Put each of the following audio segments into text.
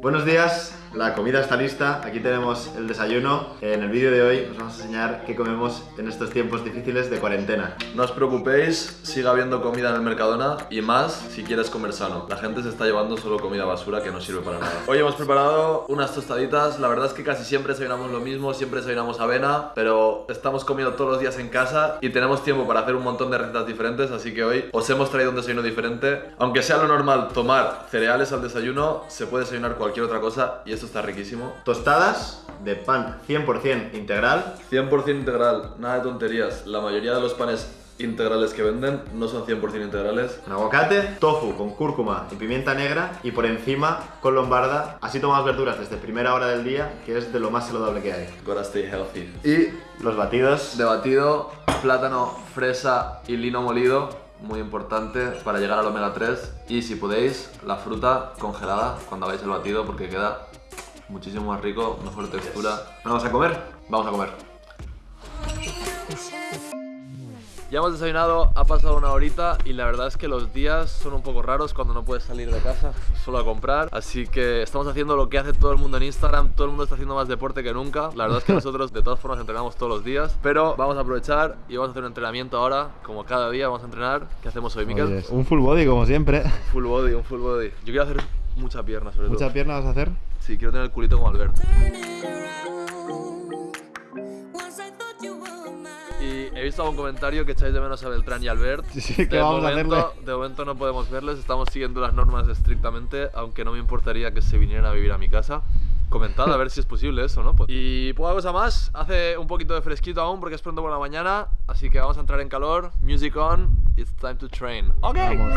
Buenos días, la comida está lista, aquí tenemos el desayuno. En el vídeo de hoy os vamos a enseñar qué comemos en estos tiempos difíciles de cuarentena. No os preocupéis, siga habiendo comida en el Mercadona y más si quieres comer sano. La gente se está llevando solo comida basura que no sirve para nada. Hoy hemos preparado unas tostaditas, la verdad es que casi siempre desayunamos lo mismo, siempre desayunamos avena, pero estamos comiendo todos los días en casa y tenemos tiempo para hacer un montón de recetas diferentes, así que hoy os hemos traído un desayuno diferente. Aunque sea lo normal tomar cereales al desayuno, se puede desayunar cualquier otra cosa y esto está riquísimo. Tostadas de pan 100% integral. 100% integral, nada de tonterías. La mayoría de los panes integrales que venden no son 100% integrales. Un aguacate, tofu con cúrcuma y pimienta negra y por encima con lombarda. Así tomamos verduras desde primera hora del día, que es de lo más saludable que hay. Gotta stay healthy. Y los batidos. De batido, plátano, fresa y lino molido muy importante para llegar al omega 3 y si podéis la fruta congelada cuando hagáis el batido porque queda muchísimo más rico, mejor textura. ¿Vamos a comer? Vamos a comer. Ya hemos desayunado, ha pasado una horita y la verdad es que los días son un poco raros cuando no puedes salir de casa solo a comprar. Así que estamos haciendo lo que hace todo el mundo en Instagram, todo el mundo está haciendo más deporte que nunca. La verdad es que nosotros de todas formas entrenamos todos los días, pero vamos a aprovechar y vamos a hacer un entrenamiento ahora, como cada día vamos a entrenar. ¿Qué hacemos hoy, Miquel? Oye, un full body como siempre. Full body, un full body. Yo quiero hacer mucha pierna sobre todo. ¿Mucha pierna vas a hacer? Sí, quiero tener el culito como Albert. Y he visto algún comentario que echáis de menos a Beltrán y Albert. Sí, ¿qué de, vamos a momento, hacerle? de momento no podemos verles, estamos siguiendo las normas estrictamente, aunque no me importaría que se vinieran a vivir a mi casa. Comentad a ver si es posible eso, ¿no? Y poca cosa más, hace un poquito de fresquito aún porque es pronto por la mañana, así que vamos a entrar en calor. Music on, it's time to train. Ok. Vamos.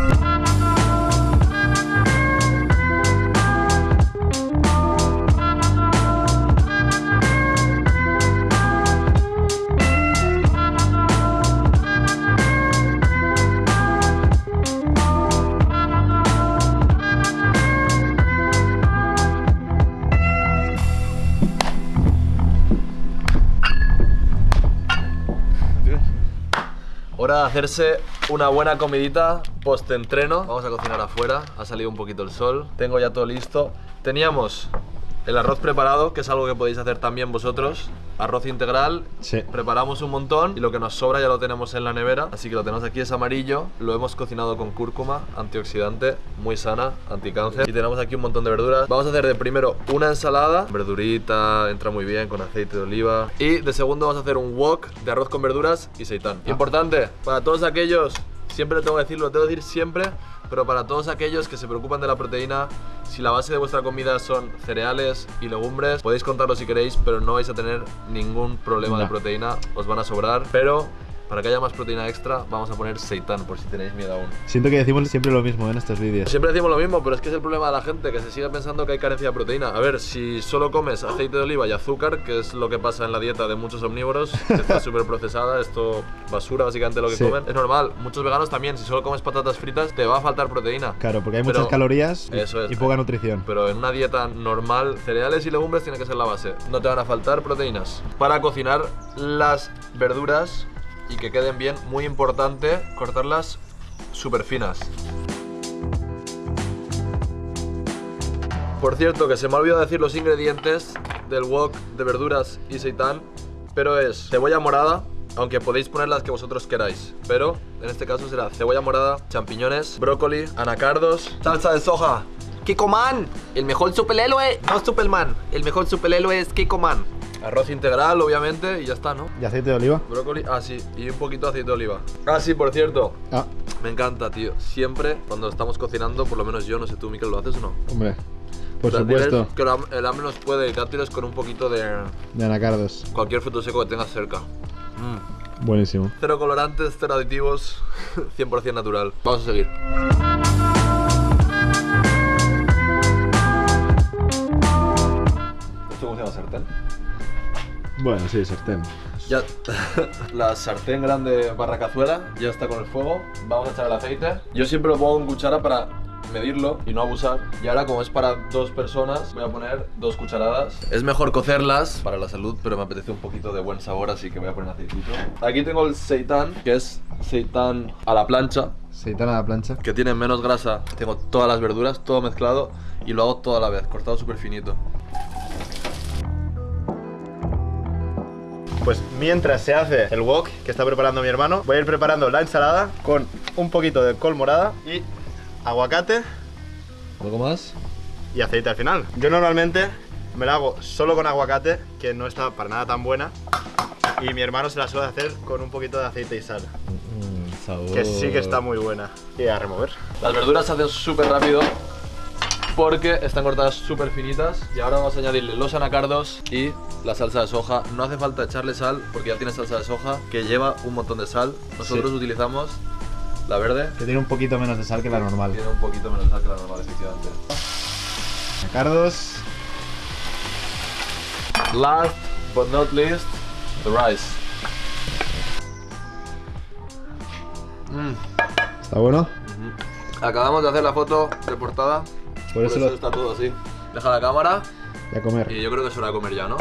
Hora de hacerse una buena comidita post-entreno. Vamos a cocinar afuera, ha salido un poquito el sol. Tengo ya todo listo. Teníamos el arroz preparado, que es algo que podéis hacer también vosotros. Arroz integral, Sí. preparamos un montón y lo que nos sobra ya lo tenemos en la nevera. Así que lo tenemos aquí, es amarillo. Lo hemos cocinado con cúrcuma, antioxidante, muy sana, anticáncer. Y tenemos aquí un montón de verduras. Vamos a hacer de primero una ensalada, verdurita, entra muy bien con aceite de oliva. Y de segundo vamos a hacer un wok de arroz con verduras y seitán. Importante, para todos aquellos Siempre tengo que decirlo, lo tengo que decir siempre, pero para todos aquellos que se preocupan de la proteína, si la base de vuestra comida son cereales y legumbres, podéis contarlo si queréis, pero no vais a tener ningún problema de proteína, os van a sobrar. Pero para que haya más proteína extra, vamos a poner seitán, por si tenéis miedo aún. Siento que decimos siempre lo mismo en estos vídeos. Siempre decimos lo mismo, pero es que es el problema de la gente, que se sigue pensando que hay carencia de proteína. A ver, si solo comes aceite de oliva y azúcar, que es lo que pasa en la dieta de muchos omnívoros, que está súper procesada, esto basura básicamente lo que Sí. comen, es normal. Muchos veganos también, si solo comes patatas fritas, te va a faltar proteína. Claro, porque hay Pero- muchas calorías y- Eso es. y poca nutrición. Pero en una dieta normal, cereales y legumbres tiene que ser la base. No te van a faltar proteínas. Para cocinar las verduras y que queden bien, muy importante cortarlas súper finas. Por cierto, que se me ha olvidado decir los ingredientes del wok de verduras y seitán, pero es cebolla morada, aunque podéis poner las que vosotros queráis, pero en este caso será cebolla morada, champiñones, brócoli, anacardos, salsa de soja, Man, el mejor superhéroe, no Superman, el mejor superhéroe es Man. Arroz integral, obviamente, y ya está, ¿no? ¿Y aceite de oliva? Brócoli, ah sí, y un poquito de aceite de oliva. Ah sí, por cierto, Ah, me encanta, tío. Siempre cuando estamos cocinando, por lo menos yo, no sé tú, Miquel, ¿lo haces o no? hombre. Por supuesto. Que el ham- el hambre nos puede, dátiles con un poquito de De anacardos. cualquier fruto seco que tengas cerca. Mm. Buenísimo. Cero colorantes, cero aditivos, 100% natural. Vamos a seguir. ¿Esto cómo se llama sartén? Bueno, sí, sartén. Ya, la sartén grande barra cazuela ya está con el fuego. Vamos a echar el aceite. Yo siempre lo pongo en cuchara para medirlo y no abusar. Y ahora como es para dos personas, voy a poner dos cucharadas. Es mejor cocerlas para la salud, pero me apetece un poquito de buen sabor, así que voy a poner aceitito. Aquí tengo el seitán, que es seitán a la plancha, Seitán a la plancha. que tiene menos grasa. Tengo todas las verduras, todo mezclado y lo hago todo a la vez, cortado súper finito. Pues mientras se hace el wok que está preparando mi hermano, voy a ir preparando la ensalada con un poquito de col morada y aguacate ¿Algo más? y aceite al final. Yo normalmente me la hago solo con aguacate, que no está para nada tan buena. Y mi hermano se la suele hacer con un poquito de aceite y sal, sabor. que sí que está muy buena. Y a remover. Las verduras se hacen súper rápido porque están cortadas súper finitas y ahora vamos a añadirle los anacardos y la salsa de soja. No hace falta echarle sal porque ya tiene salsa de soja que lleva un montón de sal. Nosotros Sí. utilizamos la verde, Que tiene un poquito menos de sal que la normal. tiene un poquito menos de sal que la normal, efectivamente. Cardos. Last but not least, the rice. Mm. ¿Está bueno? Acabamos de hacer la foto de portada, Por eso lo... está todo así. Deja la cámara Y a comer. y yo creo que es hora de comer ya, ¿no?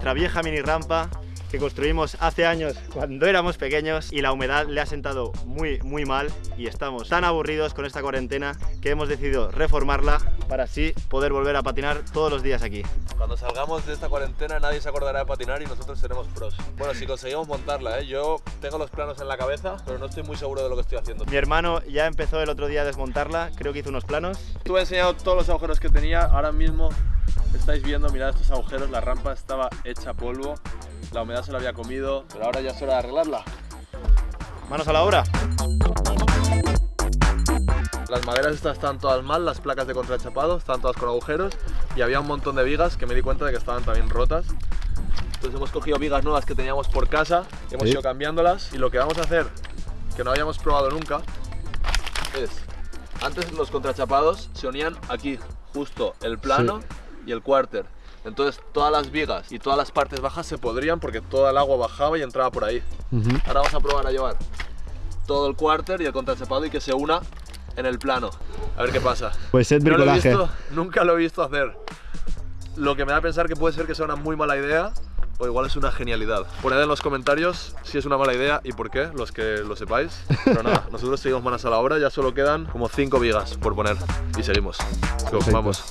Nuestra vieja mini rampa que construimos hace años cuando éramos pequeños y la humedad le ha sentado muy muy mal y estamos tan aburridos con esta cuarentena que hemos decidido reformarla para así poder volver a patinar todos los días aquí. Cuando salgamos de esta cuarentena nadie se acordará de patinar y nosotros seremos pros. Bueno, si conseguimos montarla, ¿eh? yo tengo los planos en la cabeza, pero no estoy muy seguro de lo que estoy haciendo. Mi hermano ya empezó el otro día a desmontarla, creo que hizo unos planos. Estuve enseñando todos los agujeros que tenía, ahora mismo estáis viendo, mirad estos agujeros, la rampa estaba hecha polvo, la humedad se la había comido, pero ahora ya es hora de arreglarla. Manos a la obra. Las maderas estas están todas mal, las placas de contrachapado están todas con agujeros y había un montón de vigas que me di cuenta de que estaban también rotas. Entonces hemos cogido vigas nuevas que teníamos por casa, hemos Sí. ido cambiándolas y lo que vamos a hacer, que no habíamos probado nunca, es, antes los contrachapados se unían aquí, justo el plano y el cuarter. Entonces todas las vigas y todas las partes bajas se podrían porque toda el agua bajaba y entraba por ahí. Ujú. Ahora vamos a probar a llevar todo el cuarter y el contrachapado y que se una en el plano. A ver qué pasa. Pues es No lo he bricolaje. visto, nunca lo he visto hacer. Lo que me da a pensar que puede ser que sea una muy mala idea o igual es una genialidad. Poned en los comentarios si es una mala idea y por qué, los que lo sepáis. Pero nada, nosotros seguimos manos a la obra, ya solo quedan como 5 vigas por poner y seguimos. Go, vamos.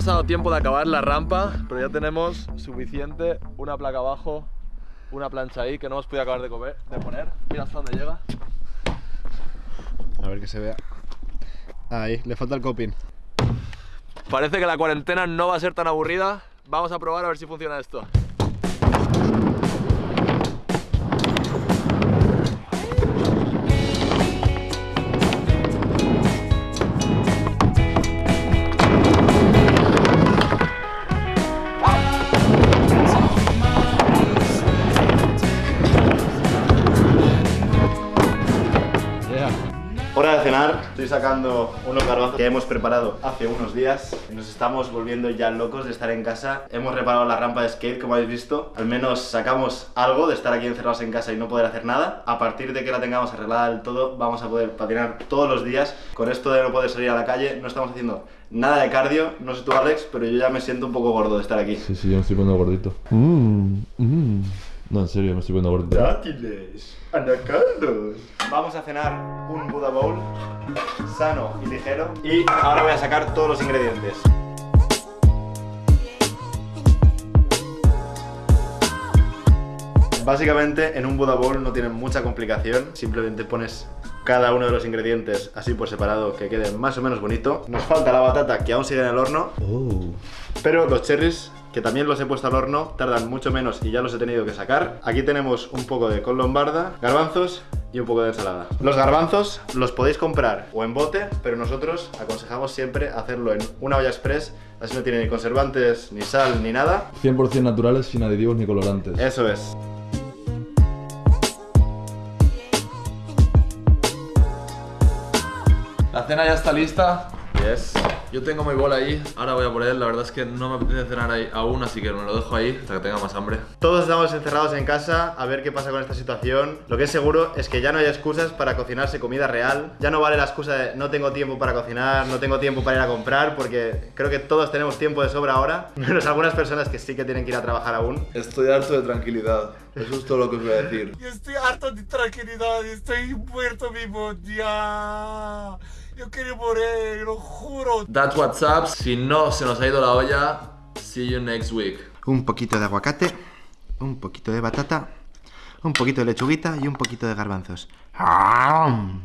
Nos ha dado tiempo de acabar la rampa, pero ya tenemos suficiente, una placa abajo, una plancha ahí que no hemos podido acabar de, comer, de poner. Mira hasta dónde llega. A ver que se vea. Ahí, le falta el coping. Parece que la cuarentena no va a ser tan aburrida. Vamos a probar a ver si funciona esto. Estoy sacando unos garbanzos que hemos preparado hace unos días. Nos estamos volviendo ya locos de estar en casa. Hemos reparado la rampa de skate, como habéis visto. Al menos sacamos algo de estar aquí encerrados en casa y no poder hacer nada. A partir de que la tengamos arreglada del todo, vamos a poder patinar todos los días. Con esto de no poder salir a la calle, no estamos haciendo nada de cardio. No sé tú, Alex, pero yo ya me siento un poco gordo de estar aquí. Sí, sí, yo me estoy poniendo gordito. Mmm, mmm. No, en serio, me estoy poniendo gordito. Dátiles, anacardos. Vamos a cenar un Buddha Bowl sano y ligero. Y ahora voy a sacar todos los ingredientes. Básicamente en un Buddha Bowl no tiene mucha complicación, simplemente pones cada uno de los ingredientes así por separado que quede más o menos bonito. Nos falta la batata que aún sigue en el horno, Oh. pero los cherries que también los he puesto al horno tardan mucho menos y ya los he tenido que sacar. Aquí tenemos un poco de col lombarda, garbanzos y un poco de ensalada. Los garbanzos los podéis comprar o en bote, pero nosotros aconsejamos siempre hacerlo en una olla express, así no tiene ni conservantes, ni sal, ni nada. 100% naturales, sin aditivos ni colorantes. Eso es. La cena ya está lista. Yes. Yo tengo mi bol ahí, ahora voy a por él. La verdad es que no me apetece cenar ahí aún, así que me lo dejo ahí hasta que tenga más hambre. Todos estamos encerrados en casa a ver qué pasa con esta situación. Lo que es seguro es que ya no hay excusas para cocinarse comida real. Ya no vale la excusa de no tengo tiempo para cocinar, no tengo tiempo para ir a comprar, porque creo que todos tenemos tiempo de sobra ahora, menos algunas personas que sí que tienen que ir a trabajar aún. Estoy harto de tranquilidad. Eso es todo lo que os voy a decir. Yo estoy harto de tranquilidad, estoy muerto vivo ya. Yo quiero morir, lo juro. That's what's up. Si no se nos ha ido la olla, see you next week. Un poquito de aguacate, un poquito de batata, un poquito de lechuguita y un poquito de garbanzos.